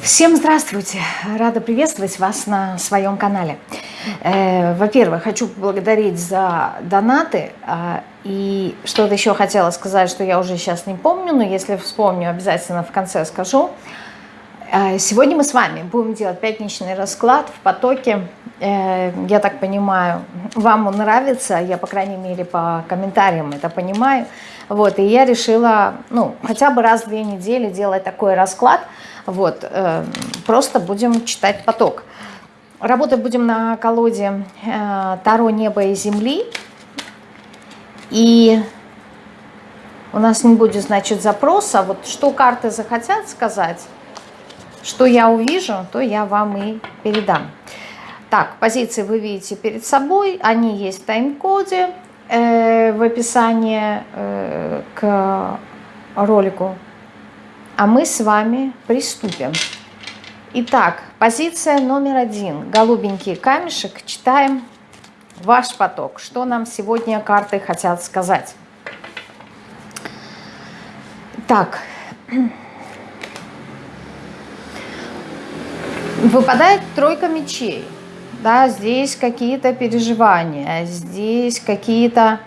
Всем здравствуйте! Рада приветствовать вас на своем канале. Э, во-первых, хочу поблагодарить за донаты. А, и что-то еще хотела сказать, что я уже сейчас не помню, но если вспомню, обязательно в конце скажу. Э, сегодня мы с вами будем делать пятничный расклад в потоке. Э, я так понимаю, вам он нравится, я, по крайней мере, по комментариям это понимаю. Вот, и я решила, ну, хотя бы раз в две недели делать такой расклад – вот, э, просто будем читать поток. Работать будем на колоде э, Таро неба и земли. И у нас не будет, значит, запроса. Вот что карты захотят сказать, что я увижу, то я вам и передам. Так, позиции вы видите перед собой. Они есть в тайм-коде э, в описании э, к ролику а мы с вами приступим. Итак, позиция номер один. Голубенький камешек. Читаем ваш поток. Что нам сегодня карты хотят сказать? Так. Выпадает тройка мечей. Да, здесь какие-то переживания, здесь какие-то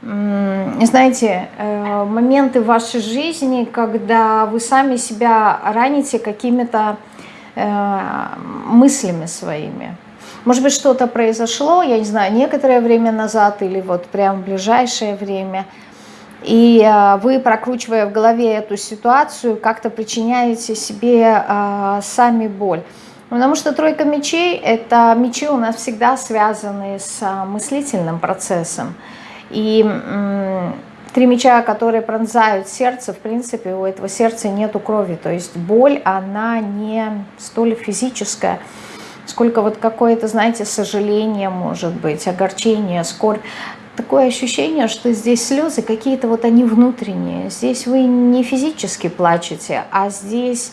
знаете, э, моменты вашей жизни, когда вы сами себя раните какими-то э, мыслями своими. Может быть, что-то произошло, я не знаю, некоторое время назад или вот прям в ближайшее время, и э, вы, прокручивая в голове эту ситуацию, как-то причиняете себе сами боль. Потому что тройка мечей – это мечи у нас всегда связаны с мыслительным процессом. И три меча, которые пронзают сердце, в принципе, у этого сердца нету крови. То есть боль, она не столь физическая, сколько вот какое-то, знаете, сожаление может быть, огорчение, скорбь. Такое ощущение, что здесь слезы какие-то вот они внутренние. Здесь вы не физически плачете, а здесь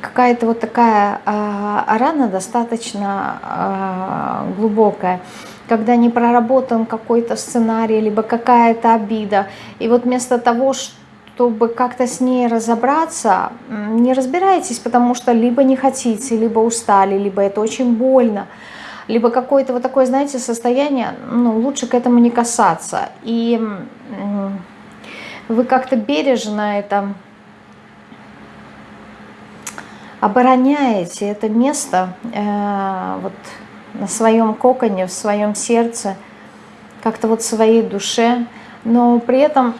какая-то вот такая а, рана достаточно а, глубокая когда не проработан какой-то сценарий, либо какая-то обида. И вот вместо того, чтобы как-то с ней разобраться, не разбирайтесь, потому что либо не хотите, либо устали, либо это очень больно, либо какое-то вот такое, знаете, состояние, ну, лучше к этому не касаться. И вы как-то бережно это обороняете, это место, э, вот, на своем коконе, в своем сердце, как-то вот в своей душе, но при этом,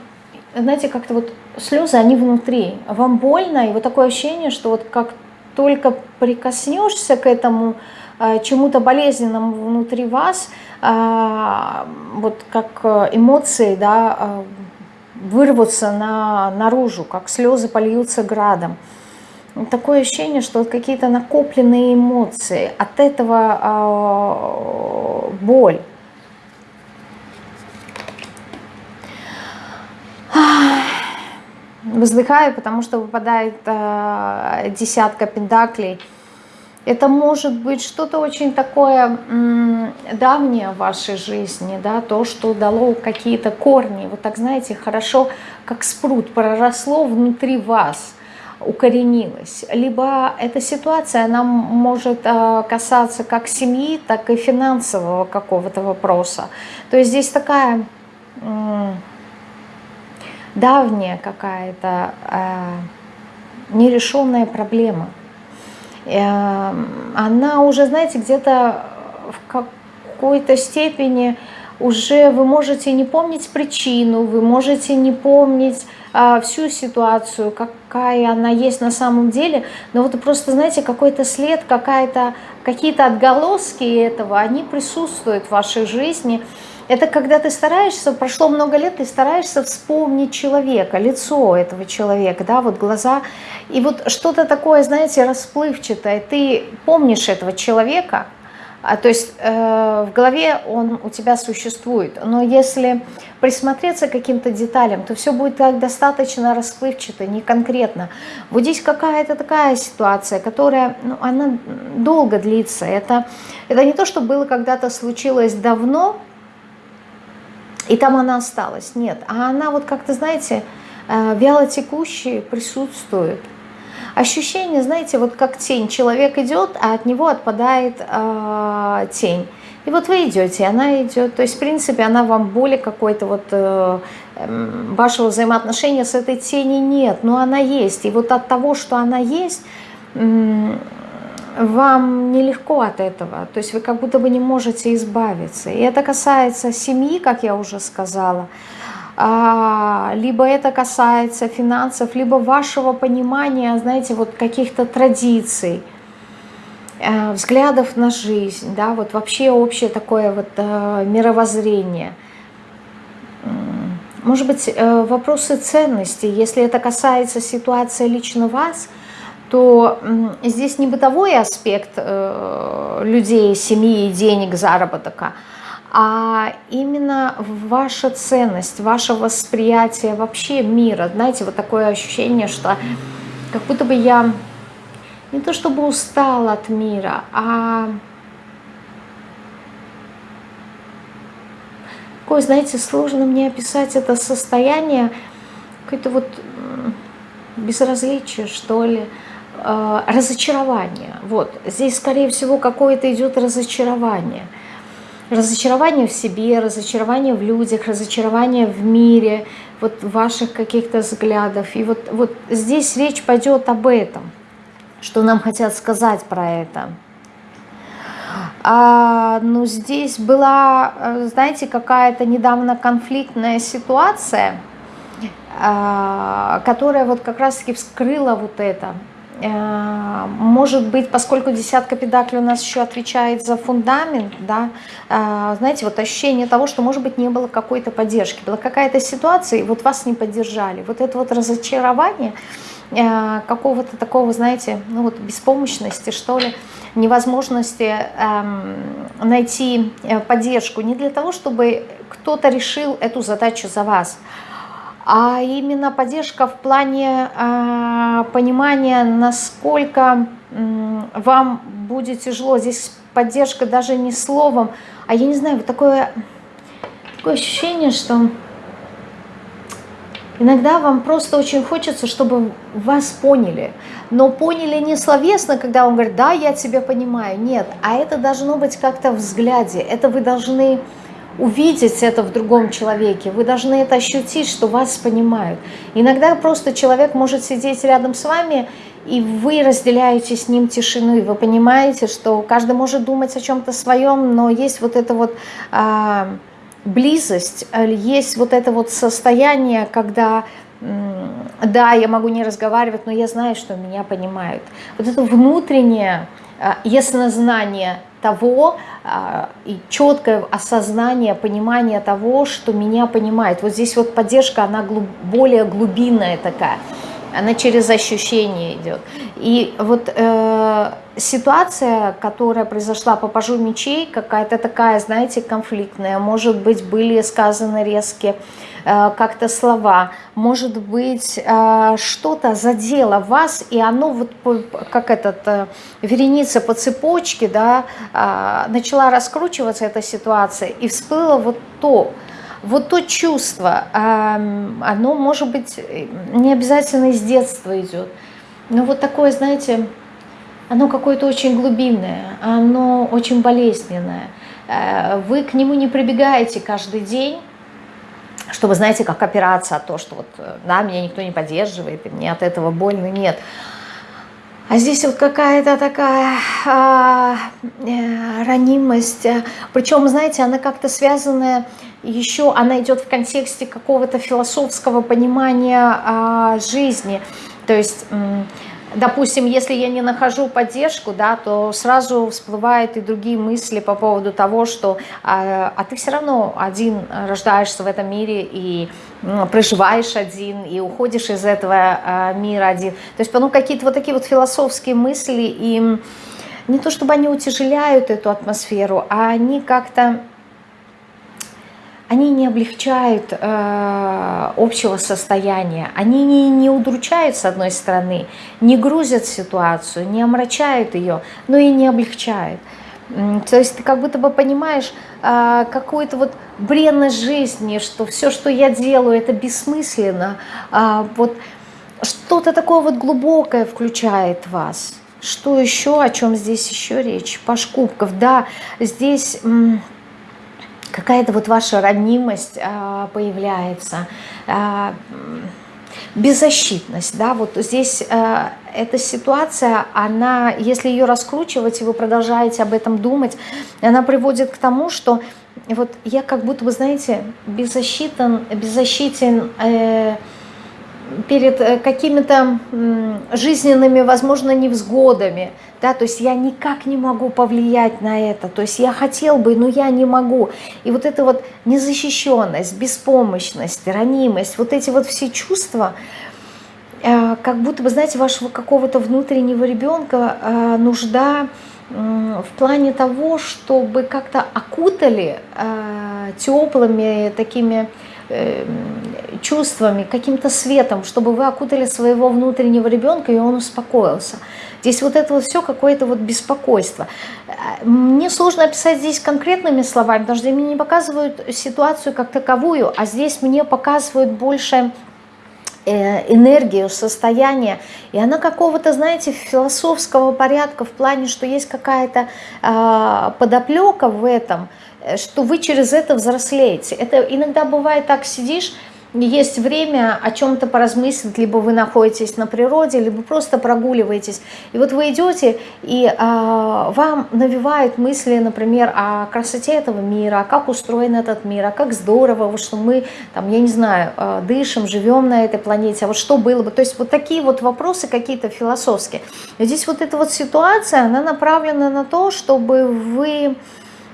знаете, как-то вот слезы, они внутри, вам больно, и вот такое ощущение, что вот как только прикоснешься к этому а, чему-то болезненному внутри вас, а, вот как эмоции, да, а, вырвутся на, наружу, как слезы польются градом такое ощущение, что какие-то накопленные эмоции, от этого э, боль. Вздыхаю, потому что выпадает э, десятка пентаклей. Это может быть что-то очень такое давнее в вашей жизни, да, то, что дало какие-то корни. Вот так, знаете, хорошо, как спрут, проросло внутри вас – укоренилась. Либо эта ситуация, она может э, касаться как семьи, так и финансового какого-то вопроса. То есть здесь такая давняя какая-то э, нерешенная проблема. Э, она уже, знаете, где-то в какой-то степени уже вы можете не помнить причину, вы можете не помнить а, всю ситуацию, какая она есть на самом деле, но вот просто, знаете, какой-то след, какие-то отголоски этого, они присутствуют в вашей жизни. Это когда ты стараешься, прошло много лет, ты стараешься вспомнить человека, лицо этого человека, да, вот глаза, и вот что-то такое, знаете, расплывчатое, ты помнишь этого человека, а, то есть э, в голове он у тебя существует, но если присмотреться к каким-то деталям, то все будет так достаточно расплывчато, не конкретно. Вот здесь какая-то такая ситуация, которая, ну, она долго длится. Это, это не то, что было когда-то случилось давно, и там она осталась. Нет, а она вот как-то, знаете, э, вяло присутствует. Ощущение, знаете, вот как тень. Человек идет, а от него отпадает э, тень. И вот вы идете, она идет. То есть, в принципе, она вам более какой-то вот э, эм, вашего взаимоотношения с этой тенью нет, но она есть. И вот от того, что она есть, э, вам нелегко от этого. То есть вы как будто бы не можете избавиться. И это касается семьи, как я уже сказала. Либо это касается финансов, либо вашего понимания, знаете, вот каких-то традиций Э, взглядов на жизнь, да, вот вообще общее такое вот э, мировоззрение. Может быть, э, вопросы ценностей, если это касается ситуации лично вас, то здесь не бытовой аспект людей, семьи, денег, заработка, а именно ваша ценность, ваше восприятие вообще мира. Знаете, вот такое ощущение, что как будто бы я не то чтобы устал от мира, а такое, знаете, сложно мне описать это состояние, какое-то вот безразличие, что ли, э, разочарование. Вот, здесь, скорее всего, какое-то идет разочарование. Разочарование в себе, разочарование в людях, разочарование в мире, вот ваших каких-то взглядов. И вот, вот здесь речь пойдет об этом – что нам хотят сказать про это. А, ну, здесь была, знаете, какая-то недавно конфликтная ситуация, а, которая вот как раз-таки вскрыла вот это. А, может быть, поскольку десятка педаклей у нас еще отвечает за фундамент, да, а, знаете, вот ощущение того, что, может быть, не было какой-то поддержки, была какая-то ситуация, и вот вас не поддержали. Вот это вот разочарование – Э, какого-то такого, знаете, ну вот беспомощности, что ли, невозможности эм, найти э, поддержку не для того, чтобы кто-то решил эту задачу за вас, а именно поддержка в плане э, понимания, насколько э, вам будет тяжело. Здесь поддержка даже не словом, а я не знаю, вот такое, такое ощущение, что Иногда вам просто очень хочется, чтобы вас поняли. Но поняли не словесно, когда он говорит, да, я тебя понимаю. Нет, а это должно быть как-то в взгляде. Это вы должны увидеть это в другом человеке. Вы должны это ощутить, что вас понимают. Иногда просто человек может сидеть рядом с вами, и вы разделяете с ним тишину, и вы понимаете, что каждый может думать о чем-то своем, но есть вот это вот... А, близость, э, есть вот это вот состояние, когда, да, я могу не разговаривать, но я знаю, что меня понимают. Вот это внутреннее э, яснознание того э, и четкое осознание, понимание того, что меня понимает. Вот здесь вот поддержка, она более глубинная такая она через ощущение идет. И вот э, ситуация, которая произошла по пажу мечей, какая-то такая, знаете, конфликтная, может быть, были сказаны резкие как-то слова, может быть, э, что-то задело вас, и оно вот как этот э, вереница по цепочке, да, э, начала раскручиваться эта ситуация, и всплыло вот то, вот то чувство, оно может быть не обязательно из детства идет, но вот такое, знаете, оно какое-то очень глубинное, оно очень болезненное. Э, вы к нему не прибегаете каждый день, чтобы, знаете, как опираться от того, что вот, э, да, меня никто не поддерживает, и мне от этого больно, нет. А здесь вот какая-то такая а, э, ранимость, причем, знаете, она как-то связанная еще, она идет в контексте какого-то философского понимания а, жизни, то есть... Допустим, если я не нахожу поддержку, да, то сразу всплывают и другие мысли по поводу того, что а, а ты все равно один рождаешься в этом мире и проживаешь один, и уходишь из этого а, мира один. То есть ну, какие-то вот такие вот философские мысли, и не то чтобы они утяжеляют эту атмосферу, а они как-то они не облегчают э, общего состояния, они не, не удручают с одной стороны, не грузят ситуацию, не омрачают ее, но и не облегчают. То есть ты как будто бы понимаешь э, какую-то вот бренность жизни, что все, что я делаю, это бессмысленно. Э, вот что-то такое вот глубокое включает вас. Что еще, о чем здесь еще речь? Паш кубков, да, здесь какая-то вот ваша ранимость а, появляется, а, беззащитность, да, вот здесь а, эта ситуация, она, если ее раскручивать, и вы продолжаете об этом думать, она приводит к тому, что вот я как будто бы, знаете, беззащитен, беззащитен, э, перед э, какими-то жизненными, возможно, невзгодами, да, то есть я никак не могу повлиять на это, то есть я хотел бы, но я не могу. И вот эта вот незащищенность, беспомощность, ранимость, вот эти вот все чувства, э, как будто бы, знаете, вашего какого-то внутреннего ребенка э, нужда в плане того, чтобы как-то окутали теплыми такими чувствами, каким-то светом, чтобы вы окутали своего внутреннего ребенка, и он успокоился. Здесь вот это вот все какое-то вот беспокойство. Мне сложно описать здесь конкретными словами, потому что мне не показывают ситуацию как таковую, а здесь мне показывают больше э, энергию, состояние, и она какого-то, знаете, философского порядка в плане, что есть какая-то э, подоплека в этом, Э, что вы через это взрослеете. Это иногда бывает так, сидишь, есть время о чем-то поразмыслить, либо вы находитесь на природе, либо просто прогуливаетесь. И вот вы идете, и а, вам навевают мысли, например, о красоте этого мира, как устроен этот мир, а как здорово, что мы, там, я не знаю, а, дышим, живем на этой планете, а вот что было бы. То есть вот такие вот вопросы какие-то философские. И здесь вот эта вот ситуация, она направлена на то, чтобы вы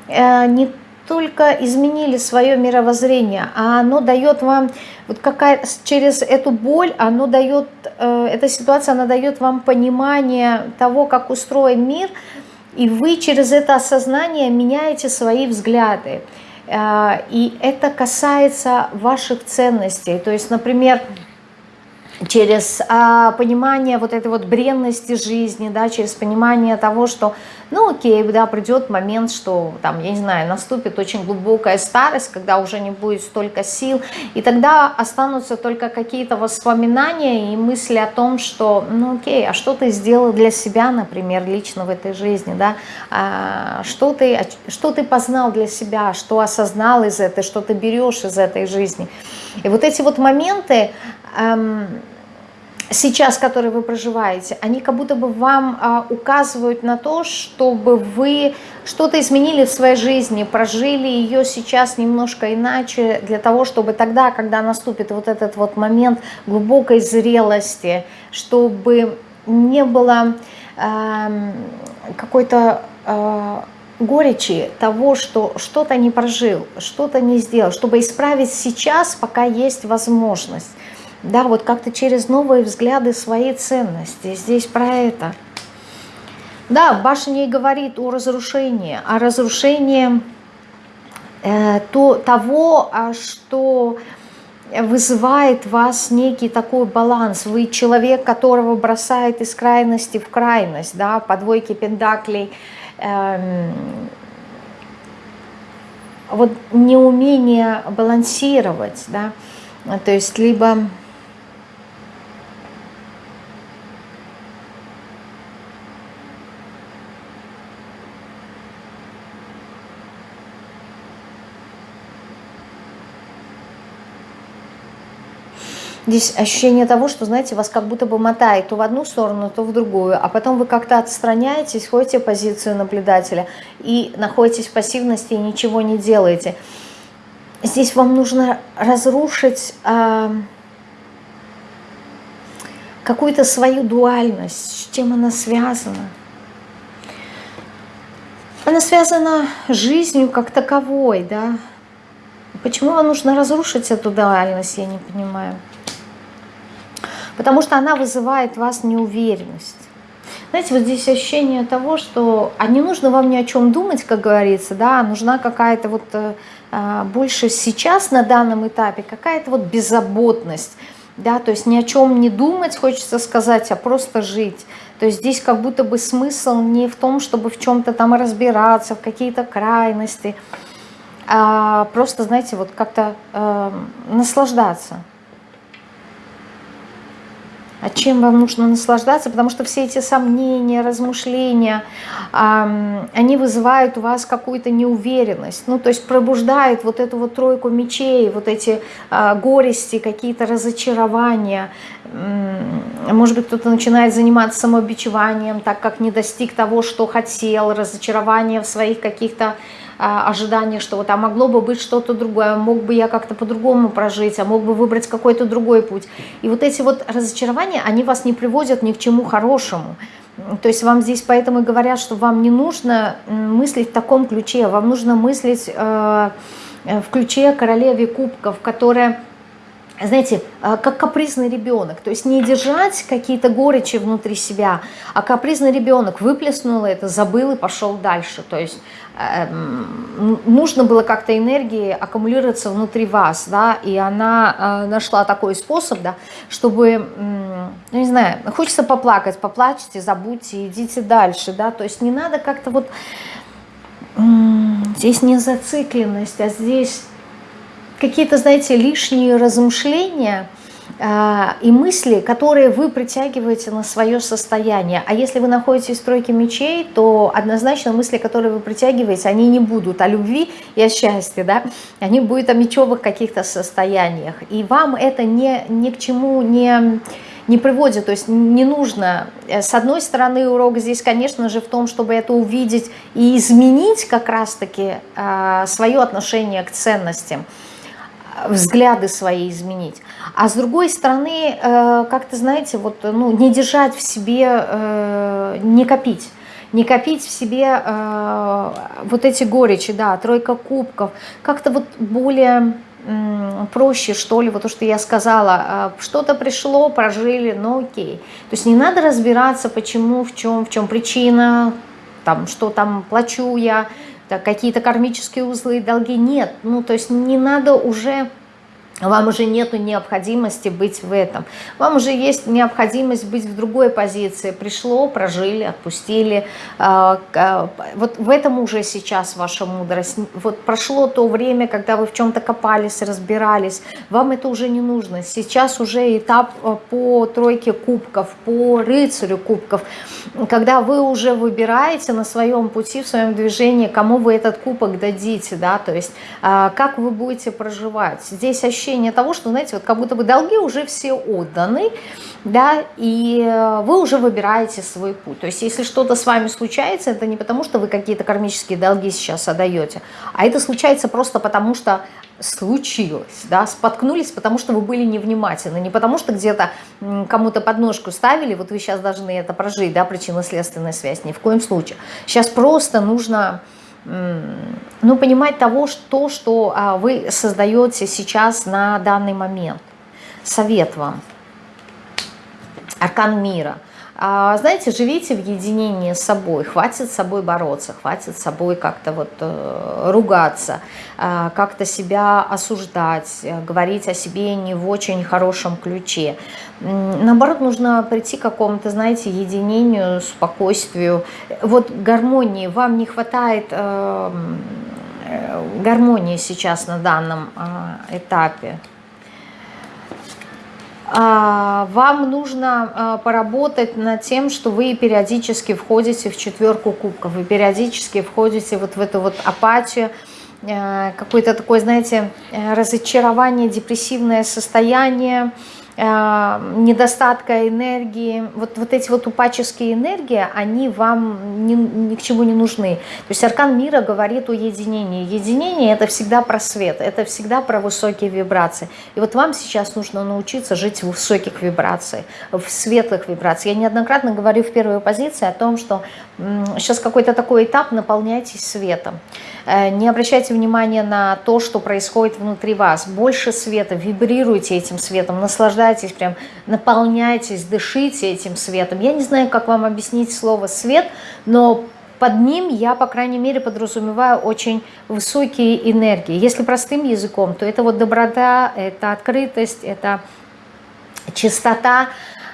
Э, не только изменили свое мировоззрение, а оно дает вам, вот какая, через эту боль, оно дает, э, эта ситуация, она дает вам понимание того, как устроен мир, и вы через это осознание меняете свои взгляды. Э, и это касается ваших ценностей. То есть, например, через а, понимание вот этой вот бренности жизни, да, через понимание того, что, ну окей, да, придет момент, что там, я не знаю, наступит очень глубокая старость, когда уже не будет столько сил, и тогда останутся только какие-то воспоминания и мысли о том, что, ну окей, а что ты сделал для себя, например, лично в этой жизни, да, а, что, ты, что ты познал для себя, что осознал из этой, что ты берешь из этой жизни. И вот эти вот моменты, сейчас, которые вы проживаете, они как будто бы вам а, указывают на то, чтобы вы что-то изменили в своей жизни, прожили ее сейчас немножко иначе, для того, чтобы тогда, когда наступит вот этот вот момент глубокой зрелости, чтобы не было э, какой-то э, горечи того, что что-то не прожил, что-то не сделал, чтобы исправить сейчас, пока есть возможность. Да, вот как-то через новые взгляды своей ценности. Здесь про это. Да, башня и говорит о разрушении, о разрушении э, то, того, а что вызывает вас некий такой баланс. Вы человек, которого бросает из крайности в крайность, да, по двойке пендаклей. Эм, вот неумение балансировать, да, то есть либо Здесь ощущение того, что, знаете, вас как будто бы мотает то в одну сторону, то в другую, а потом вы как-то отстраняетесь, ходите в позицию наблюдателя и находитесь в пассивности и ничего не делаете. Здесь вам нужно разрушить э, какую-то свою дуальность, с чем она связана. Она связана с жизнью как таковой, да. Почему вам нужно разрушить эту дуальность, я не понимаю потому что она вызывает в вас неуверенность. Знаете, вот здесь ощущение того, что а не нужно вам ни о чем думать, как говорится, да, нужна какая-то вот э, а, больше сейчас на данном этапе, какая-то вот беззаботность, да, то есть ни о чем не думать, хочется сказать, а просто жить. То есть здесь как будто бы смысл не в том, чтобы в чем-то там разбираться, в какие-то крайности, а просто, знаете, вот как-то э, наслаждаться А чем вам нужно наслаждаться? Потому что все эти сомнения, размышления, они вызывают у вас какую-то неуверенность. Ну, то есть пробуждают вот эту вот тройку мечей, вот эти а, горести, какие-то разочарования. Может быть, кто-то начинает заниматься самообичеванием, так как не достиг того, что хотел, разочарование в своих каких-то ожидание, что вот а могло бы быть что-то другое, мог бы я как-то по-другому прожить, а мог бы выбрать какой-то другой путь. И вот эти вот разочарования, они вас не приводят ни к чему хорошему. То есть вам здесь поэтому и говорят, что вам не нужно мыслить в таком ключе, вам нужно мыслить э, в ключе королеве кубков, которая знаете, а, как капризный ребенок. То есть не держать какие-то горечи внутри себя, а капризный ребенок выплеснул это, забыл и пошел дальше. То есть э, нужно было как-то энергии аккумулироваться внутри вас, да, и она э, нашла такой способ, да, чтобы, ну, не знаю, хочется поплакать, поплачьте, забудьте, идите дальше, да, то есть не надо как-то вот, здесь не зацикленность, а здесь какие-то, знаете, лишние размышления и мысли, которые вы притягиваете на свое состояние. А если вы находитесь в тройке мечей, то однозначно мысли, которые вы притягиваете, они не будут о любви и о счастье, да? они будут о мечевых каких-то состояниях. И вам это не, ни к чему не не приводит, то есть не нужно. Э, с одной стороны, урок здесь, конечно же, в том, чтобы это увидеть и изменить как раз-таки э, свое отношение к ценностям взгляды свои изменить. А с другой стороны, э, как-то, знаете, вот, ну, не держать в себе, э, не копить. Не копить в себе э, вот эти горечи, да, тройка кубков. Как-то вот более проще, что ли, вот то, что я сказала, что-то пришло, прожили, ну окей. То есть не надо разбираться, почему, в чем, в чем причина, там, что там плачу я, какие-то кармические узлы и долги нет. Ну, то есть не надо уже вам уже нет необходимости быть в этом. Вам уже есть необходимость быть в другой позиции. Пришло, прожили, отпустили. А, вот в этом уже сейчас ваша мудрость. Вот прошло то время, когда вы в чем-то копались, разбирались. Вам это уже не нужно. Сейчас уже этап а, по тройке кубков, по рыцарю кубков, когда вы уже выбираете на своем пути, в своем движении, кому вы этот кубок дадите, да, то есть а, как вы будете проживать. Здесь ощущение ощущение того, что, знаете, вот как будто бы долги уже все отданы, да, и э, вы уже выбираете свой путь. То есть если что-то с вами случается, это не потому, что вы какие-то кармические долги сейчас отдаете, а это случается просто потому, что случилось, да, споткнулись, потому что вы были невнимательны, не потому что где-то кому-то подножку ставили, вот вы сейчас должны это прожить, да, причинно-следственная связь, ни в коем случае. Сейчас просто нужно ну, понимать того, что, что а, вы создаете сейчас на данный момент. Совет вам. Аркан мира. А, знаете, живите в единении с собой, хватит с собой бороться, хватит с собой как-то вот э, ругаться, э, как-то себя осуждать, э, говорить о себе не в очень хорошем ключе. Наоборот, нужно прийти к какому-то, знаете, единению, спокойствию, вот гармонии. Вам не хватает гармонии сейчас на данном этапе. А, вам нужно а, поработать над тем, что вы периодически входите в четверку кубков, вы периодически входите вот в эту вот апатию, э, какое-то такое, знаете, э, разочарование, депрессивное состояние, недостатка энергии, вот, вот эти вот упаческие энергии, они вам ни, ни к чему не нужны. То есть аркан мира говорит о единении. Единение это всегда про свет, это всегда про высокие вибрации. И вот вам сейчас нужно научиться жить в высоких вибрациях, в светлых вибрациях. Я неоднократно говорю в первой позиции о том, что сейчас какой-то такой этап, наполняйтесь светом. Э, не обращайте внимания на то, что происходит внутри вас. Больше света, вибрируйте этим светом, наслаждайтесь, прям наполняйтесь, дышите этим светом. Я не знаю, как вам объяснить слово «свет», но под ним я, по крайней мере, подразумеваю очень высокие энергии. Если простым языком, то это вот доброта, это открытость, это чистота,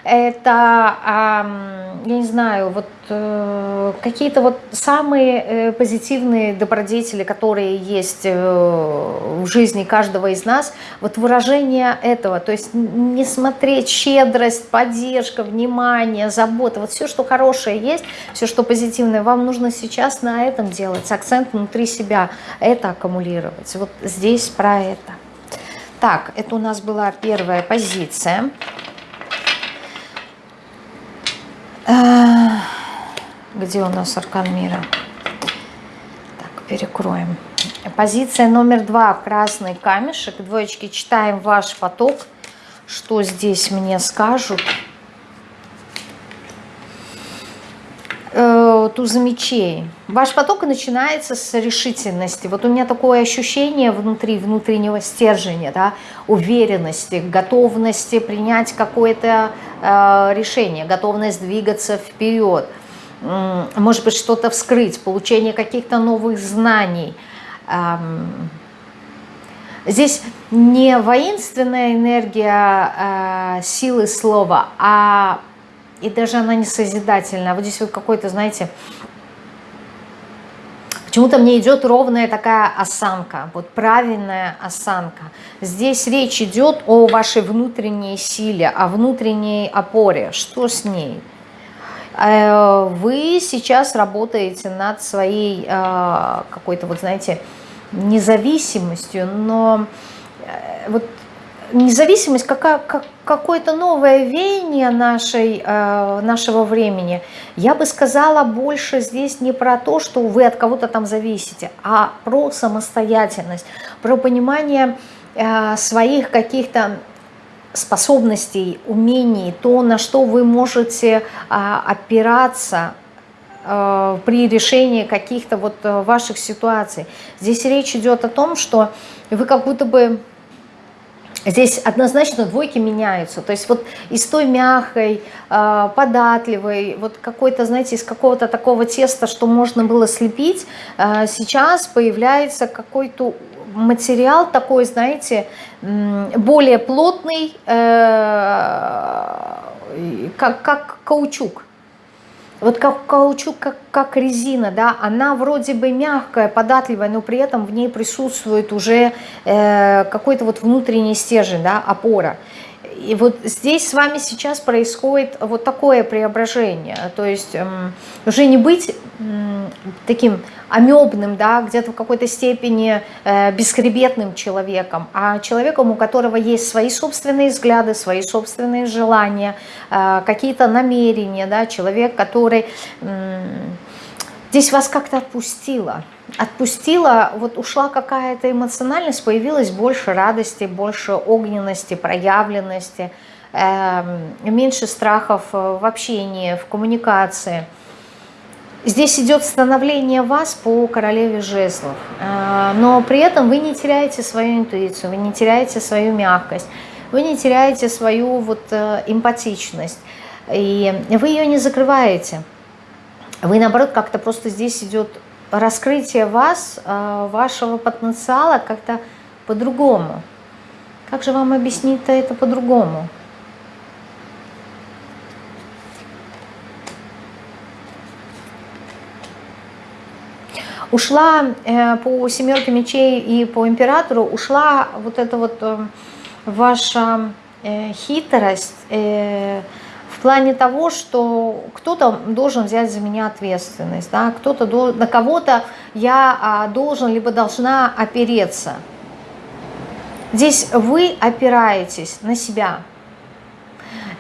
это, я не знаю, вот э, какие-то вот самые э, позитивные добродетели, которые есть э, в жизни каждого из нас, вот выражение этого, то есть не смотреть щедрость, поддержка, внимание, забота, вот все, что хорошее есть, все, что позитивное, вам нужно сейчас на этом делать, акцент внутри себя, это аккумулировать. Вот здесь про это. Так, это у нас была первая позиция. А, где у нас аркан мира? Так, перекроем. Позиция номер два. Красный камешек. Двоечки читаем ваш поток. Что здесь мне скажут? Э, туза мечей. Ваш поток начинается с решительности. Вот у меня такое ощущение внутри, внутреннего стержня, да, уверенности, готовности принять какое-то э, решение, готовность двигаться вперед, э, может быть, что-то вскрыть, получение каких-то новых знаний. Эм, здесь не воинственная энергия э, силы слова, а и даже она не созидательная. Вот здесь вот какой-то, знаете, почему-то мне идет ровная такая осанка, вот правильная осанка. Здесь речь идет о вашей внутренней силе, о внутренней опоре. Что с ней? Э, вы сейчас работаете над своей э, какой-то, вот знаете, независимостью, но э, вот независимость, какая, как, какое-то новое веяние нашей, э, нашего времени, я бы сказала больше здесь не про то, что вы от кого-то там зависите, а про самостоятельность, про понимание э, своих каких-то способностей, умений, то, на что вы можете э, опираться при решении каких-то вот э, ваших ситуаций. Здесь речь идет о том, что вы как будто бы Здесь однозначно двойки меняются. То есть вот из той мягкой, а, податливой, вот какой-то, знаете, из какого-то такого теста, что можно было слепить, а, сейчас появляется какой-то материал такой, знаете, более плотный, э, как, как каучук вот как каучук, как, как резина, да, она вроде бы мягкая, податливая, но при этом в ней присутствует уже э, какой-то вот внутренний стержень, да, опора. И вот здесь с вами сейчас происходит вот такое преображение, то есть эм, уже не быть таким амебным, да, где-то в какой-то степени э, бесхребетным человеком, а человеком, у которого есть свои собственные взгляды, свои собственные желания, э, какие-то намерения, да, человек, который здесь вас как-то отпустило, отпустила, вот ушла какая-то эмоциональность, появилось больше радости, больше огненности, проявленности, э, меньше страхов в общении, в коммуникации. Здесь идет становление вас по королеве жезлов, э, но при этом вы не теряете свою интуицию, вы не теряете свою мягкость, вы не теряете свою вот э, эмпатичность, и вы ее не закрываете. Вы, наоборот, как-то просто здесь идет раскрытие вас, э, вашего потенциала как-то по-другому. Как же вам объяснить-то это по-другому? Ушла э, по семерке мечей и по императору, ушла вот эта вот э, ваша хитрость, в плане того, что кто-то должен взять за меня ответственность, да, кто-то на кого-то я а, должен либо должна опереться. Здесь вы опираетесь на себя.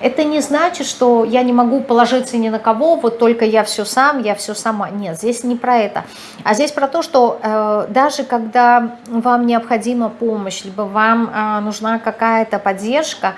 Это не значит, что я не могу положиться ни на кого, вот только я все сам, я все сама. Нет, здесь не про это. А здесь про то, что э, даже когда вам необходима помощь, либо вам э, нужна какая-то поддержка,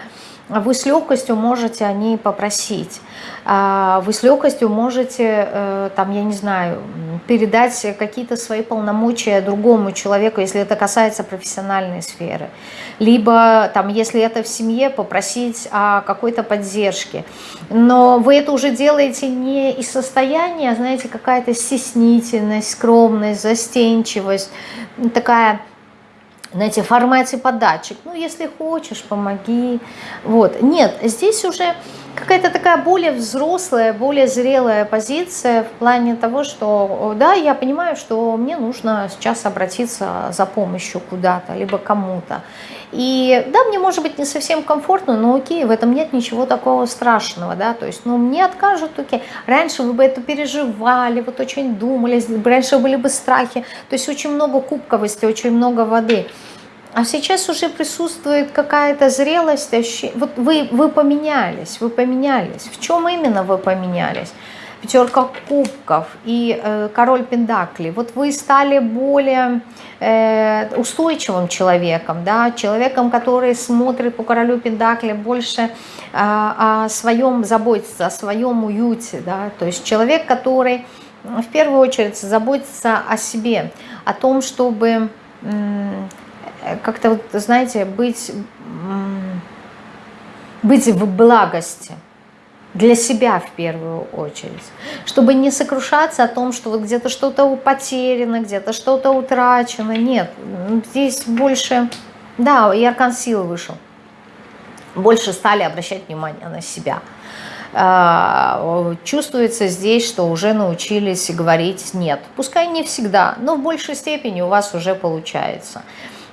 вы с легкостью можете о ней попросить. А, вы с легкостью можете, э, там, я не знаю, передать какие-то свои полномочия другому человеку, если это касается профессиональной сферы. Либо, там, если это в семье, попросить о какой-то поддержке. Но вы это уже делаете не из состояния, а, знаете, какая-то стеснительность, скромность, застенчивость, такая знаете, формате подачек. Ну, если хочешь, помоги. Вот. Нет, здесь уже какая-то такая более взрослая, более зрелая позиция в плане того, что да, я понимаю, что мне нужно сейчас обратиться за помощью куда-то, либо кому-то. И да, мне может быть не совсем комфортно, но окей, в этом нет ничего такого страшного, да, то есть, ну, мне откажут, окей. Раньше вы бы это переживали, вот очень думали, раньше были бы страхи, то есть очень много кубковости, очень много воды. А сейчас уже присутствует какая-то зрелость, вот вы, вы поменялись, вы поменялись. В чем именно вы поменялись? Пятерка кубков и э, король пентаклей. Вот вы стали более э, устойчивым человеком, да, человеком, который смотрит по королю пентаклей больше э, о своем, заботится о своем уюте, да, то есть человек, который в первую очередь заботится о себе, о том, чтобы как-то, вот, знаете, быть, быть в благости для себя в первую очередь, чтобы не сокрушаться о том, что вот где-то что-то потеряно, где-то что-то утрачено. Нет, здесь больше, да, и аркан силы вышел. Больше стали обращать внимание на себя. А, чувствуется здесь, что уже научились говорить «нет». Пускай не всегда, но в большей степени у вас уже получается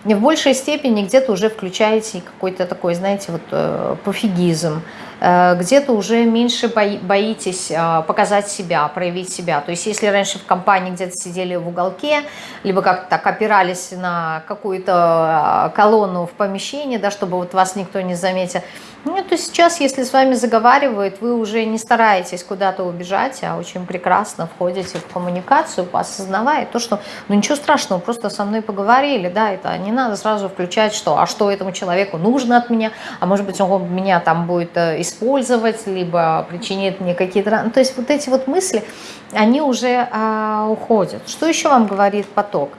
в большей степени где-то уже включаете какой-то такой, знаете, вот э, пофигизм, где-то уже меньше боитесь э, показать себя, проявить себя. То есть если раньше в компании где-то сидели в уголке, либо как-то так опирались на какую-то колонну в помещении, да, чтобы вот вас никто не заметил, ну, то сейчас, если с вами заговаривают, вы уже не стараетесь куда-то убежать, а очень прекрасно входите в коммуникацию, осознавая то, что, ну, ничего страшного, просто со мной поговорили, да, это не надо сразу включать, что, а что этому человеку нужно от меня, а может быть, он меня там будет э, использовать, либо причинит мне какие-то... Ну, то есть вот эти вот мысли, они уже а, уходят. Что еще вам говорит поток?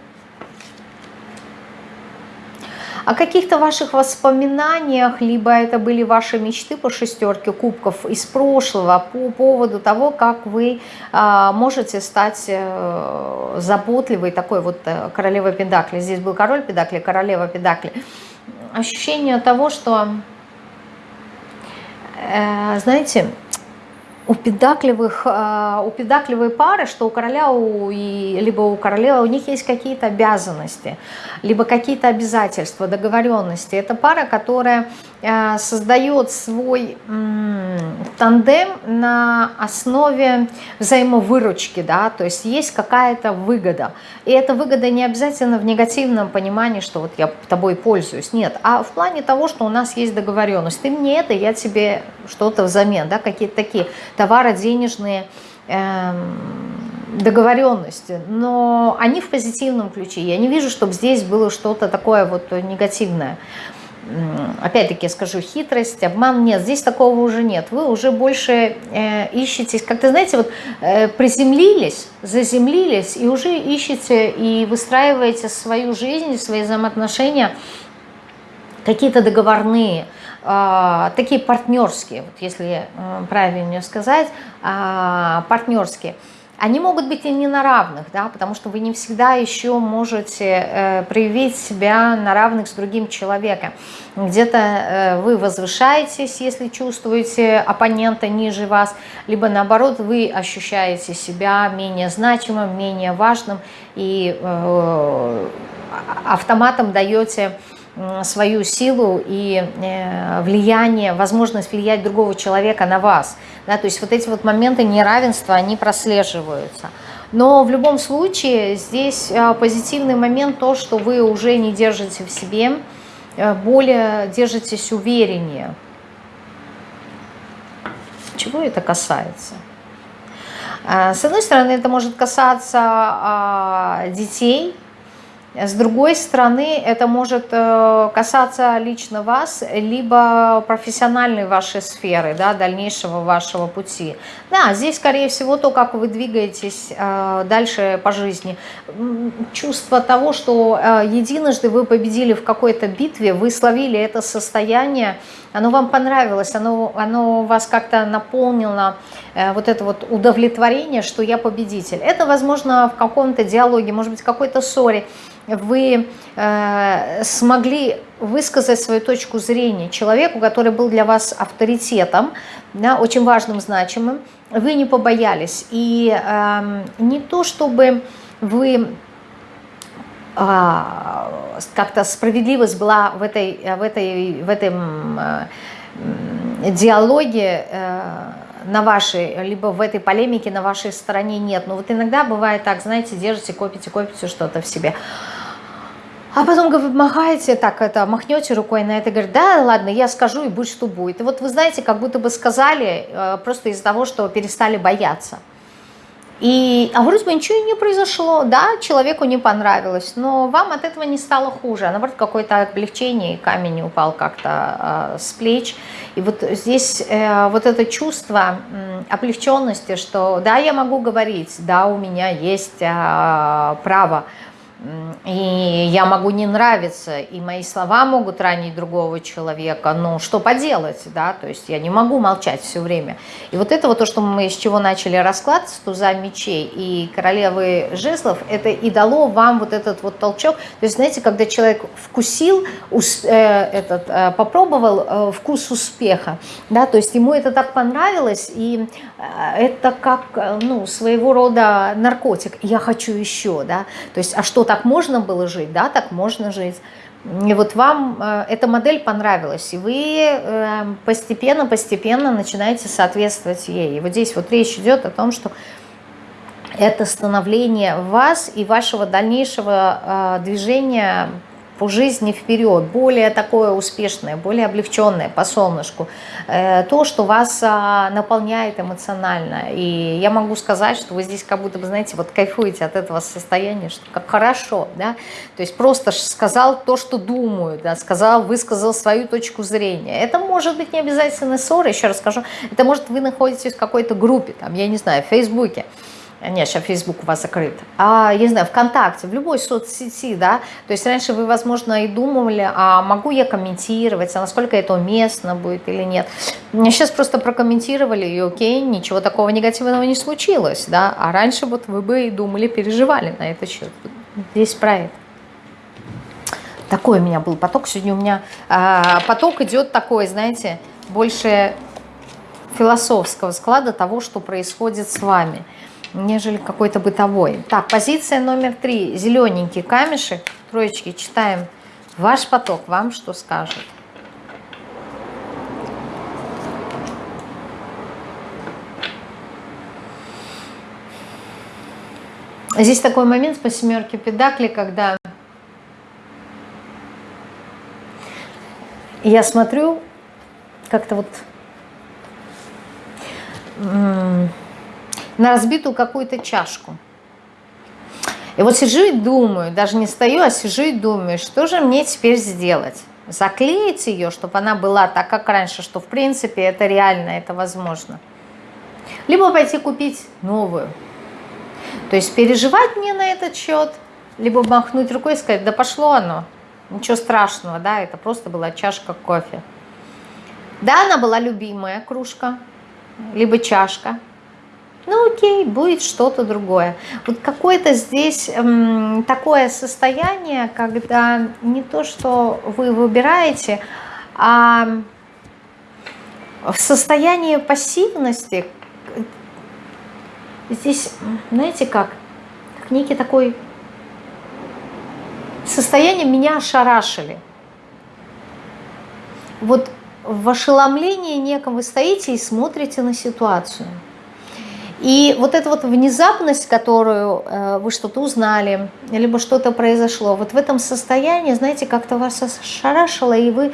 о каких-то ваших воспоминаниях, либо это были ваши мечты по шестерке кубков из прошлого по поводу того, как вы а, можете стать а, заботливой такой вот э, королевой педакли. Здесь был король педакли, королева педакли. Ощущение того, что, э, знаете, у педакливых, а, у педакливой пары, что у короля у, либо у королевы, у них есть какие-то обязанности, либо какие-то обязательства, договоренности. Это пара, которая Э, создает свой тандем на основе взаимовыручки, да, то есть есть какая-то выгода. И эта выгода не обязательно в негативном понимании, что вот я тобой пользуюсь, нет, а в плане того, что у нас есть договоренность. Ты мне это, я тебе что-то взамен, да, какие-то такие товары денежные, эм, договоренности, но они в позитивном ключе. Я не вижу, чтобы здесь было что-то такое вот негативное опять-таки скажу, хитрость, обман, нет, здесь такого уже нет. Вы уже больше э, ищете, как-то, знаете, вот э, приземлились, заземлились и уже ищете и выстраиваете свою жизнь, свои взаимоотношения какие-то договорные, э, такие партнерские, вот если э, правильнее сказать, э, партнерские они могут быть и не на равных, да, потому что вы не всегда еще можете э, проявить себя на равных с другим человеком. Где-то э, вы возвышаетесь, если чувствуете оппонента ниже вас, либо наоборот вы ощущаете себя менее значимым, менее важным и э, автоматом даете свою силу и э, влияние, возможность влиять другого человека на вас. Да, то есть вот эти вот моменты неравенства, они прослеживаются. Но в любом случае здесь э, позитивный момент то, что вы уже не держите в себе, э, более держитесь увереннее. Чего это касается? С одной стороны, это может касаться а, детей, с другой стороны, это может э, касаться лично вас, либо профессиональной вашей сферы, да, дальнейшего вашего пути. Да, здесь, скорее всего, то, как вы двигаетесь э, дальше по жизни. Чувство того, что э, единожды вы победили в какой-то битве, вы словили это состояние, оно вам понравилось, оно, оно вас как-то наполнило, вот это вот удовлетворение, что я победитель. Это, возможно, в каком-то диалоге, может быть, какой-то ссоре, вы э, смогли высказать свою точку зрения человеку, который был для вас авторитетом, да, очень важным, значимым, вы не побоялись. И э, не то, чтобы вы э, как-то справедливость была в, этой, в, этой, в этом э, диалоге э, на вашей, либо в этой полемике на вашей стороне нет. Но вот иногда бывает так, знаете, держите, копите, копите что-то в себе. А потом вы махаете, так это, махнете рукой на это и говорите, да, ладно, я скажу и будь что будет. И вот вы знаете, как будто бы сказали э, просто из-за того, что перестали бояться. И, а вроде бы ничего не произошло, да, человеку не понравилось, но вам от этого не стало хуже, а наоборот какое-то облегчение, и камень упал как-то э, с плеч. И вот здесь э, вот это чувство э, облегченности, что да, я могу говорить, да, у меня есть э, право, и я могу не нравиться, и мои слова могут ранить другого человека, но что поделать, да, то есть я не могу молчать все время. И вот это вот то, что мы с чего начали расклад с туза мечей и королевы жезлов, это и дало вам вот этот вот толчок. То есть, знаете, когда человек вкусил, ус, э, этот, э, попробовал э, вкус успеха, да, то есть ему это так понравилось, и это как, ну, своего рода наркотик. Я хочу еще, да, то есть, а что так можно было жить, да, так можно жить. И вот вам э, эта модель понравилась, и вы постепенно-постепенно э, начинаете соответствовать ей. И вот здесь вот речь идет о том, что это становление вас и вашего дальнейшего э, движения по жизни вперед, более такое успешное, более облегченное по солнышку, э, то, что вас а, наполняет эмоционально. И я могу сказать, что вы здесь как будто бы, знаете, вот кайфуете от этого состояния, что как хорошо, да, то есть просто сказал то, что думаю, да, сказал, высказал свою точку зрения. Это может быть не обязательно ссора, еще раз скажу, это может вы находитесь в какой-то группе, там, я не знаю, в Фейсбуке, нет, сейчас Facebook у вас закрыт, а, я не знаю, ВКонтакте, в любой соцсети, да, то есть раньше вы, возможно, и думали, а могу я комментировать, а насколько это уместно будет или нет. Сейчас просто прокомментировали, и окей, ничего такого негативного не случилось, да, а раньше вот вы бы и думали, переживали на этот счет. Здесь про это. Такой у меня был поток, сегодня у меня а, поток идет такой, знаете, больше философского склада того, что происходит с вами – нежели какой-то бытовой. Так, позиция номер три. Зелененький камешек. Троечки читаем. Ваш поток вам что скажет? Здесь такой момент по семерке педакли, когда я смотрю, как-то вот на разбитую какую-то чашку. И вот сижу и думаю, даже не стою, а сижу и думаю, что же мне теперь сделать? Заклеить ее, чтобы она была так, как раньше, что в принципе это реально, это возможно. Либо пойти купить новую. То есть переживать мне на этот счет, либо махнуть рукой и сказать, да пошло оно, ничего страшного, да, это просто была чашка кофе. Да, она была любимая кружка, либо чашка, ну окей, будет что-то другое. Вот какое-то здесь эм, такое состояние, когда не то, что вы выбираете, а в состоянии пассивности здесь, знаете как, как некий такой состояние меня ошарашили. Вот в ошеломлении неком вы стоите и смотрите на ситуацию – и вот эта вот внезапность, которую э, вы что-то узнали, либо что-то произошло, вот в этом состоянии, знаете, как-то вас ошарашило, и вы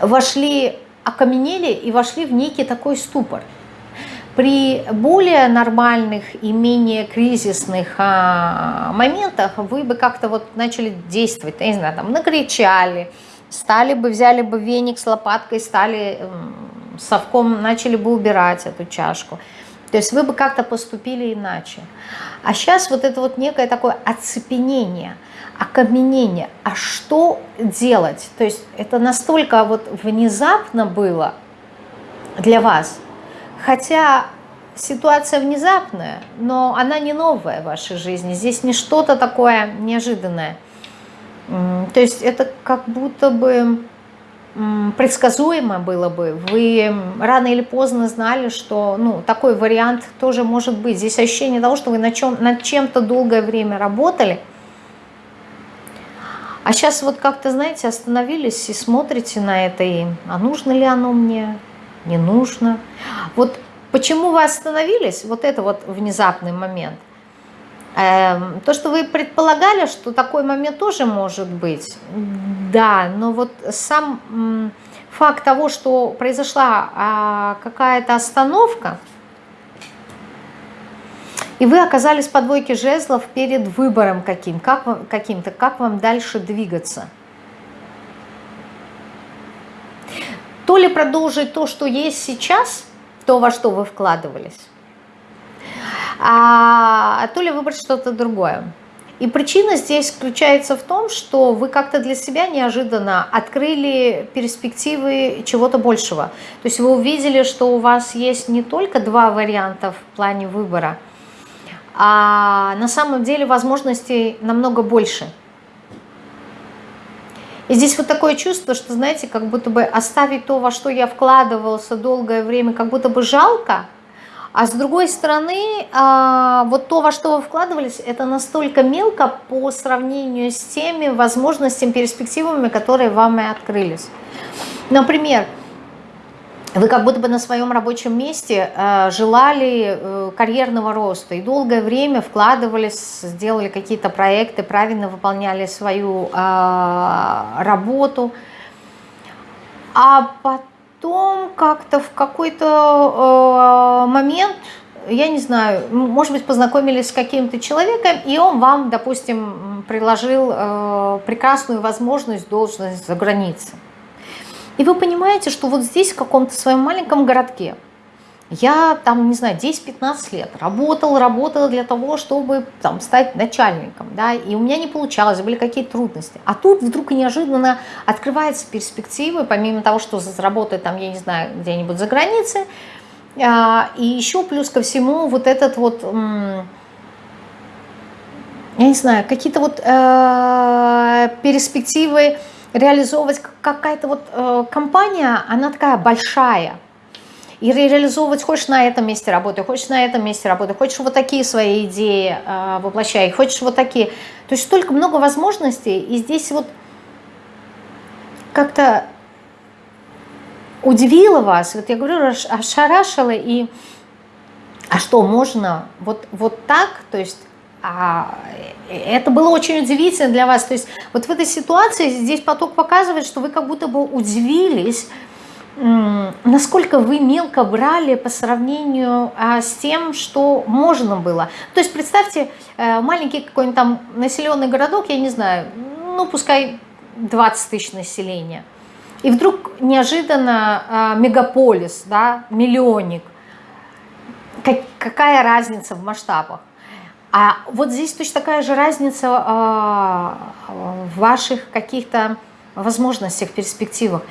вошли, окаменели и вошли в некий такой ступор. При более нормальных и менее кризисных а, моментах вы бы как-то вот начали действовать, я не знаю, там накричали, стали бы, взяли бы веник с лопаткой, стали совком, начали бы убирать эту чашку. То есть вы бы как-то поступили иначе. А сейчас вот это вот некое такое оцепенение, окаменение. А что делать? То есть это настолько вот внезапно было для вас. Хотя ситуация внезапная, но она не новая в вашей жизни. Здесь не что-то такое неожиданное. То есть это как будто бы предсказуемо было бы. Вы рано или поздно знали, что ну, такой вариант тоже может быть. Здесь ощущение того, что вы на чем, над чем-то долгое время работали, а сейчас вот как-то, знаете, остановились и смотрите на это, и а нужно ли оно мне, не нужно. Вот почему вы остановились, вот это вот внезапный момент. Эм, то, что вы предполагали, что такой момент тоже может быть, да, но вот сам факт того, что произошла а, какая-то остановка, и вы оказались по двойке жезлов перед выбором каким, как, каким-то, как вам дальше двигаться. То ли продолжить то, что есть сейчас, то, во что вы вкладывались, а то ли выбрать что-то другое. И причина здесь заключается в том, что вы как-то для себя неожиданно открыли перспективы чего-то большего. То есть вы увидели, что у вас есть не только два варианта в плане выбора, а на самом деле возможностей намного больше. И здесь вот такое чувство, что, знаете, как будто бы оставить то, во что я вкладывался долгое время, как будто бы жалко, а с другой стороны, а, вот то, во что вы вкладывались, это настолько мелко по сравнению с теми возможностями, перспективами, которые вам и открылись. Например, вы как будто бы на своем рабочем месте э, желали э, карьерного роста и долгое время вкладывались, сделали какие-то проекты, правильно выполняли свою э, работу, а потом как-то в какой-то э, момент, я не знаю, может быть, познакомились с каким-то человеком, и он вам, допустим, предложил э, прекрасную возможность, должность за границей. И вы понимаете, что вот здесь, в каком-то своем маленьком городке, я там, не знаю, 10-15 лет работала, работала для того, чтобы там стать начальником, да, и у меня не получалось, были какие-то трудности. А тут вдруг неожиданно открываются перспективы, помимо того, что заработать там, я не знаю, где-нибудь за границей, а, и еще плюс ко всему вот этот вот, я не знаю, какие-то вот э, перспективы, реализовывать какая-то вот э, компания, она такая большая. И реализовывать хочешь на этом месте работы, хочешь на этом месте работы, хочешь вот такие свои идеи э, воплощай, хочешь вот такие. То есть столько много возможностей, и здесь вот как-то удивило вас, вот я говорю, ошарашило, и а что, можно вот, вот так, то есть а, это было очень удивительно для вас. То есть вот в этой ситуации здесь поток показывает, что вы как будто бы удивились, насколько вы мелко брали по сравнению а, с тем, что можно было. То есть представьте, э, маленький какой-нибудь там населенный городок, я не знаю, ну пускай 20 тысяч населения. И вдруг неожиданно а, мегаполис, да, миллионник. Какая разница в масштабах? А вот здесь точно такая же разница а, в ваших каких-то возможностях, перспективах.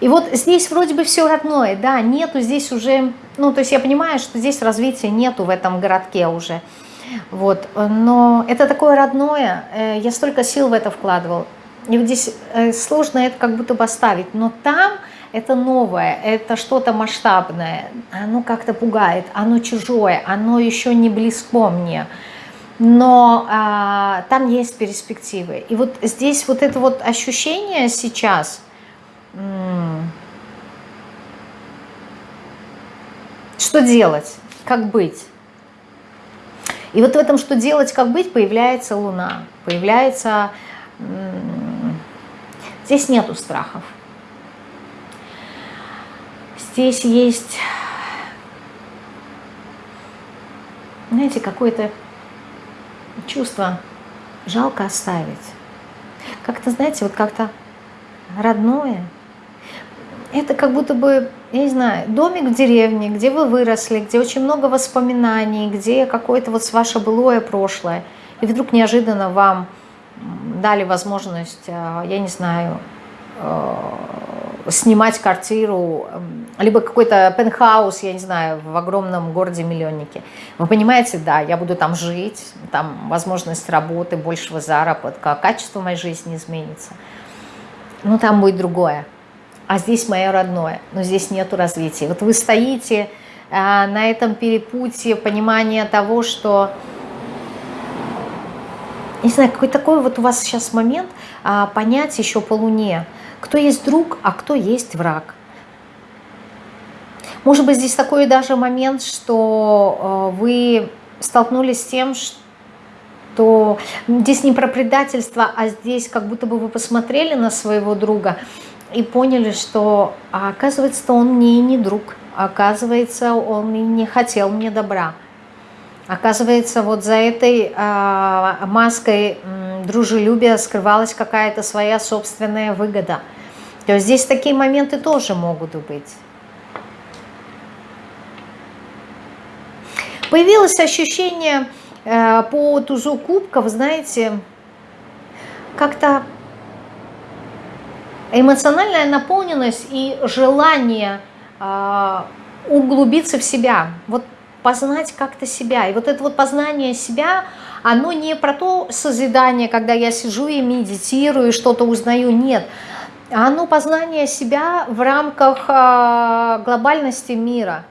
И вот здесь вроде бы все родное, да, нету здесь уже, ну, то есть я понимаю, что здесь развития нету в этом городке уже, вот, но это такое родное, э, я столько сил в это вкладывал, и вот здесь э, сложно это как будто бы оставить, но там это новое, это что-то масштабное, оно как-то пугает, оно чужое, оно еще не близко мне, но а, там есть перспективы. И вот здесь вот это вот ощущение сейчас, что делать, как быть. И вот в этом что делать, как быть, появляется Луна, появляется... Здесь нету страхов. Здесь есть, знаете, какое-то чувство жалко оставить. Как-то, знаете, вот как-то родное. Это как будто бы, я не знаю, домик в деревне, где вы выросли, где очень много воспоминаний, где какое-то вот ваше былое прошлое. И вдруг неожиданно вам дали возможность, э, я не знаю, э, снимать квартиру, либо какой-то пентхаус, я не знаю, в огромном городе-миллионнике. Вы понимаете, да, я буду там жить, там возможность работы, большего заработка, качество моей жизни изменится. Но там будет другое. А здесь мое родное, но здесь нету развития. Вот вы стоите а, на этом перепутье понимания того, что не знаю, какой такой вот у вас сейчас момент а, понять еще по Луне, кто есть друг, а кто есть враг. Может быть, здесь такой даже момент, что э, вы столкнулись с тем, что здесь не про предательство, а здесь как будто бы вы посмотрели на своего друга и поняли, что а оказывается, он мне и не друг, оказывается, он и не хотел мне добра. Оказывается, вот за этой э, маской э, дружелюбия скрывалась какая-то своя собственная выгода. То есть здесь такие моменты тоже могут быть. Появилось ощущение э, по тузу кубков, знаете, как-то эмоциональная наполненность и желание э, углубиться в себя. Вот познать как-то себя. И вот это вот познание себя, оно не про то созидание, когда я сижу и медитирую, что-то узнаю, нет. Оно познание себя в рамках э, глобальности мира.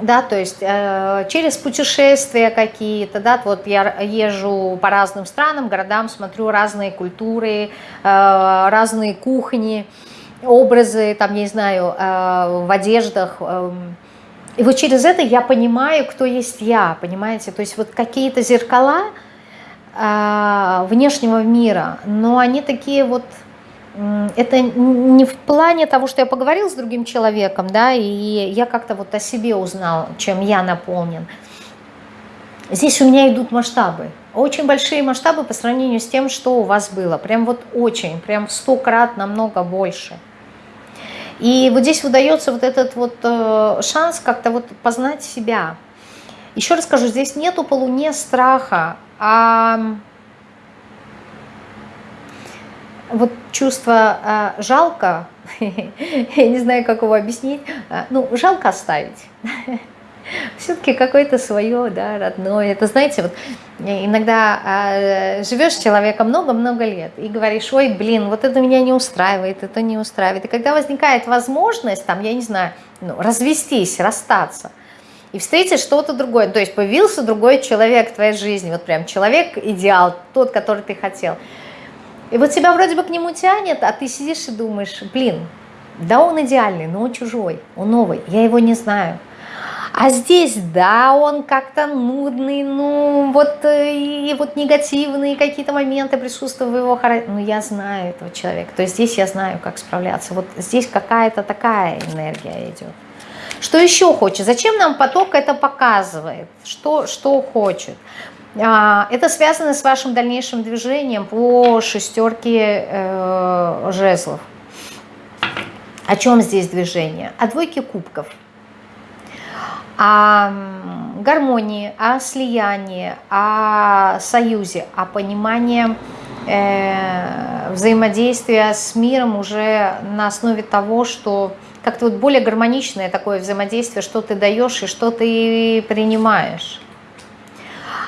Да, то есть э, через путешествия какие-то, да, вот я езжу по разным странам, городам, смотрю разные культуры, э, разные кухни, образы, там, не знаю, э, в одеждах, э, и вот через это я понимаю, кто есть я, понимаете? То есть вот какие-то зеркала э, внешнего мира, но они такие вот... Это не в плане того, что я поговорил с другим человеком, да, и я как-то вот о себе узнал, чем я наполнен. Здесь у меня идут масштабы, очень большие масштабы по сравнению с тем, что у вас было. Прям вот очень, прям сто крат намного больше. И вот здесь выдается вот этот вот э, шанс как-то вот познать себя. Еще раз скажу, здесь нету по луне страха, а вот чувство э, жалко, я не знаю, как его объяснить, э, ну, жалко оставить. все-таки какое-то свое, да, родное. Это, знаете, вот иногда э, живешь с человеком много-много лет и говоришь, ой, блин, вот это меня не устраивает, это не устраивает. И когда возникает возможность, там, я не знаю, ну, развестись, расстаться, и встретить что-то другое, то есть появился другой человек в твоей жизни, вот прям человек-идеал, тот, который ты хотел. И вот тебя вроде бы к нему тянет, а ты сидишь и думаешь, блин, да он идеальный, но он чужой, он новый, я его не знаю. А здесь, да, он как-то нудный, ну, вот, э, и вот негативные какие-то моменты присутствуют в его характере. Ну, я знаю этого человека, то есть здесь я знаю, как справляться. Вот здесь какая-то такая энергия идет. Что еще хочет? Зачем нам поток это показывает? Что, что хочет? А, это связано с вашим дальнейшим движением по шестерке э, жезлов. О чем здесь движение? О двойке кубков – о гармонии, о слиянии, о союзе, о понимании э, взаимодействия с миром уже на основе того, что как-то вот более гармоничное такое взаимодействие, что ты даешь и что ты принимаешь.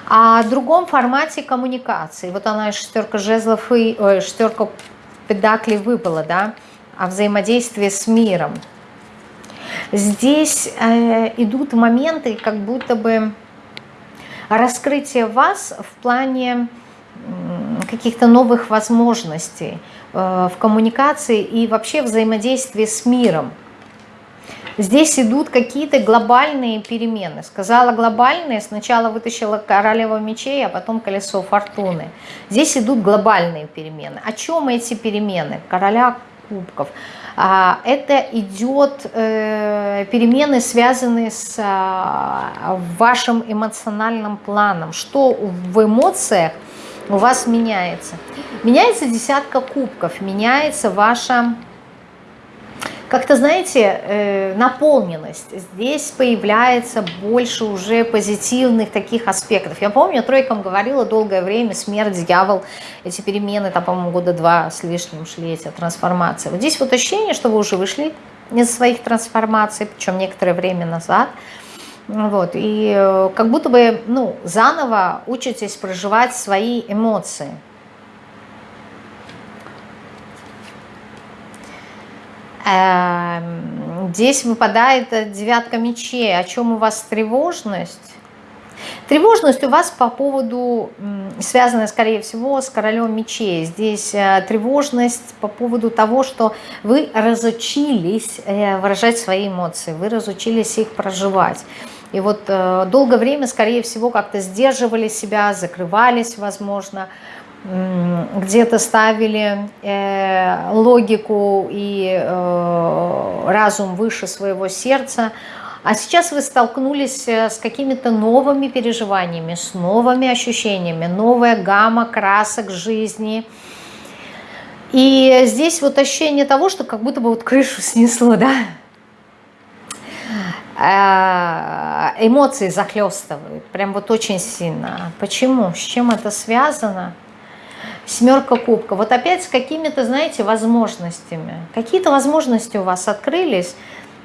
О другом формате коммуникации. Вот она шестерка жезлов и ой, шестерка педаклей выпала, да, о взаимодействии с миром. Здесь э, идут моменты, как будто бы раскрытие вас в плане каких-то новых возможностей э, в коммуникации и вообще взаимодействии с миром. Здесь идут какие-то глобальные перемены. Сказала глобальные, сначала вытащила королева мечей, а потом колесо фортуны. Здесь идут глобальные перемены. О чем эти перемены? Короля кубков. А, это идет э, перемены, связанные с а, вашим эмоциональным планом. Что в эмоциях у вас меняется? Меняется десятка кубков, меняется ваша как-то, знаете, э, наполненность. Здесь появляется больше уже позитивных таких аспектов. Я помню, тройкам говорила долгое время, смерть, дьявол, эти перемены, там, по-моему, года два с лишним шли эти трансформации. Вот здесь вот ощущение, что вы уже вышли из своих трансформаций, причем некоторое время назад, вот, и э, как будто бы, ну, заново учитесь проживать свои эмоции. Здесь выпадает девятка мечей. О чем у вас тревожность? Тревожность у вас по поводу, связанная, скорее всего, с королем мечей. Здесь э, тревожность по поводу того, что вы разучились э, выражать свои эмоции, вы разучились их проживать. И вот э, долгое время, скорее всего, как-то сдерживали себя, закрывались, возможно, где-то ставили э, логику и э, разум выше своего сердца, а сейчас вы столкнулись э, с какими-то новыми переживаниями, с новыми ощущениями, новая гамма красок жизни. И здесь вот ощущение того, что как будто бы вот крышу снесло, да? Эмоции захлестывают, прям вот очень сильно. Почему? С чем это связано? Семерка кубка. Вот опять с какими-то, знаете, возможностями. Какие-то возможности у вас открылись,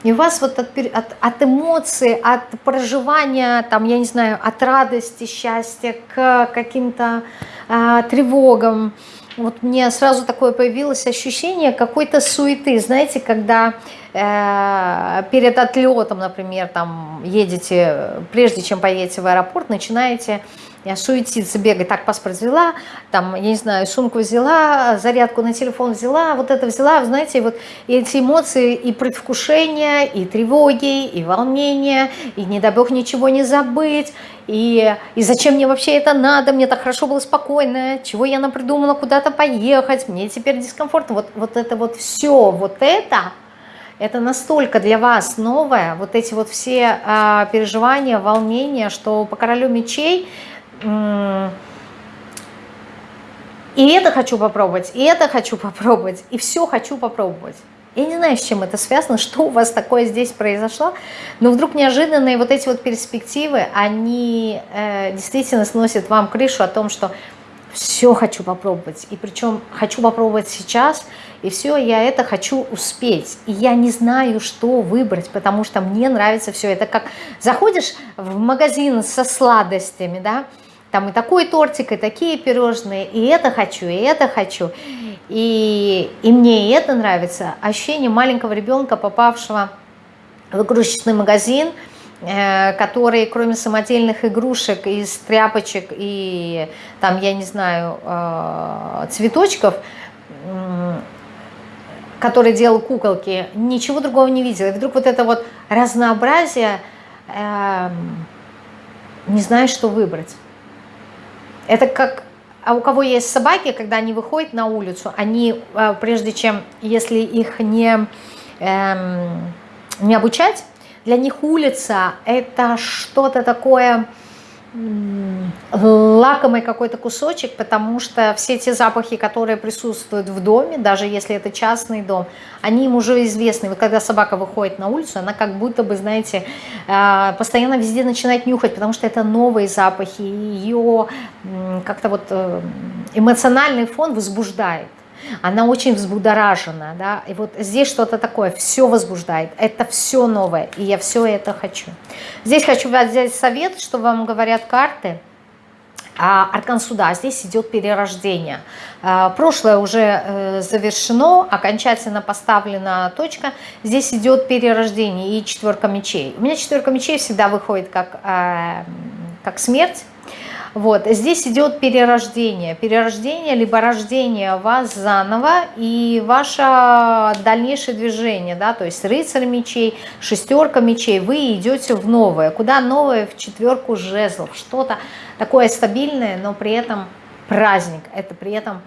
и у вас вот от, от, от эмоций, от проживания, там, я не знаю, от радости, счастья к каким-то э, тревогам. Вот мне сразу такое появилось ощущение какой-то суеты. Знаете, когда перед отлетом, например, там едете, прежде чем поедете в аэропорт, начинаете я суетиться, бегать, так паспорт взяла, там, я не знаю, сумку взяла, зарядку на телефон взяла, вот это взяла, знаете, вот эти эмоции и предвкушения, и тревоги, и волнения, и не дай бог ничего не забыть, и, и зачем мне вообще это надо, мне так хорошо было спокойно, чего я напридумала куда-то поехать, мне теперь дискомфортно, вот, вот это вот все, вот это, это настолько для вас новое, вот эти вот все а, переживания, волнения, что по королю мечей и это хочу попробовать, и это хочу попробовать, и все хочу попробовать. Я не знаю, с чем это связано, что у вас такое здесь произошло, но вдруг неожиданные вот эти вот перспективы, они э, действительно сносят вам крышу о том, что все хочу попробовать, и причем хочу попробовать сейчас, и все, я это хочу успеть, и я не знаю, что выбрать, потому что мне нравится все. Это как заходишь в магазин со сладостями, да, там и такой тортик, и такие пирожные, и это хочу, и это хочу. И, и мне и это нравится. Ощущение маленького ребенка, попавшего в игрушечный магазин, э, который кроме самодельных игрушек из тряпочек и там, я не знаю, э, цветочков, который делал куколки, ничего другого не видел. И вдруг вот это вот разнообразие, эм, не знаешь, что выбрать. Это как, а у кого есть собаки, когда они выходят на улицу, они, а, прежде чем, если их не, эм, не обучать, для них улица это что-то такое лакомый какой-то кусочек, потому что все те запахи, которые присутствуют в доме, даже если это частный дом, они им уже известны. Вот когда собака выходит на улицу, она как будто бы, знаете, а, постоянно везде начинает нюхать, потому что это новые запахи, ее как-то вот э, эмоциональный фон возбуждает она очень взбудоражена, да, и вот здесь что-то такое, все возбуждает, это все новое, и я все это хочу. Здесь хочу взять совет, что вам говорят карты, а аркан суда, здесь идет перерождение. А, прошлое уже э, завершено, окончательно поставлена точка, здесь идет перерождение и четверка мечей. У меня четверка мечей всегда выходит как, э, как смерть, вот, здесь идет перерождение. Перерождение, либо рождение вас заново и ваше дальнейшее движение, да, то есть рыцарь мечей, шестерка мечей, вы идете в новое. Куда новое? В четверку жезлов. Что-то такое стабильное, но при этом праздник. Это при этом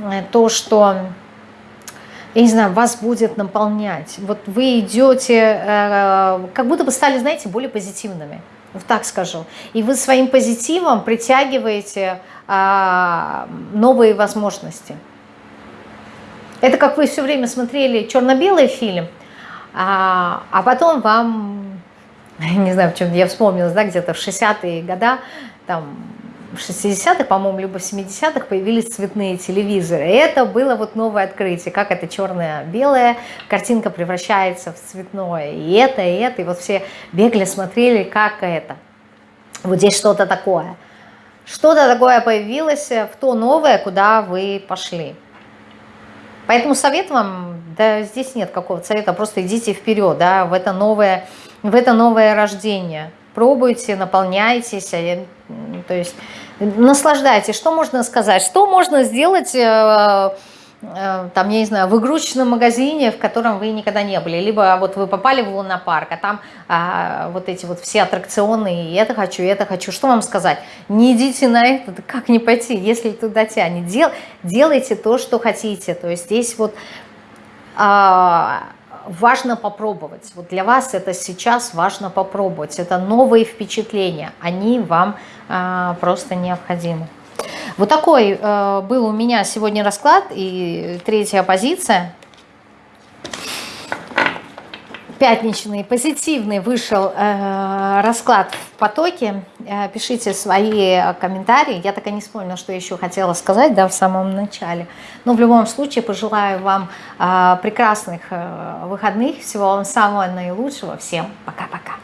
э, то, что я не знаю, вас будет наполнять. Вот вы идете, э, как будто бы стали, знаете, более позитивными вот так скажу. И вы своим позитивом притягиваете а, новые возможности. Это как вы все время смотрели черно-белый фильм, А, а потом вам, не знаю, почему я вспомнила, да, где-то в 60-е годы, там, в 60-х, по-моему, либо в 70-х появились цветные телевизоры. И это было вот новое открытие, как это черное-белое, картинка превращается в цветное. И это, и это, и вот все бегали, смотрели, как это. Вот здесь что-то такое. Что-то такое появилось в то новое, куда вы пошли. Поэтому совет вам, да здесь нет какого-то совета, просто идите вперед, да, в это новое, в это новое рождение. Пробуйте, наполняйтесь, а то есть наслаждайтесь. Что можно сказать? Что можно сделать э, Э, там, я не знаю, в игрушечном магазине, в котором вы никогда не были, либо вот вы попали в лунопарк, а там а, вот эти вот все аттракционы, и это хочу, и это хочу, что вам сказать? Не идите на это, как не пойти, если туда тянет, Дел, делайте то, что хотите, то есть здесь вот а, важно попробовать, вот для вас это сейчас важно попробовать, это новые впечатления, они вам а, просто необходимы. Вот такой э, был у меня сегодня расклад и третья позиция. Пятничный, позитивный вышел э, расклад в потоке. Э, пишите свои комментарии. Я так и не вспомнила, что еще хотела сказать да, в самом начале. Но в любом случае пожелаю вам э, прекрасных э, выходных. Всего вам самого наилучшего. Всем пока-пока.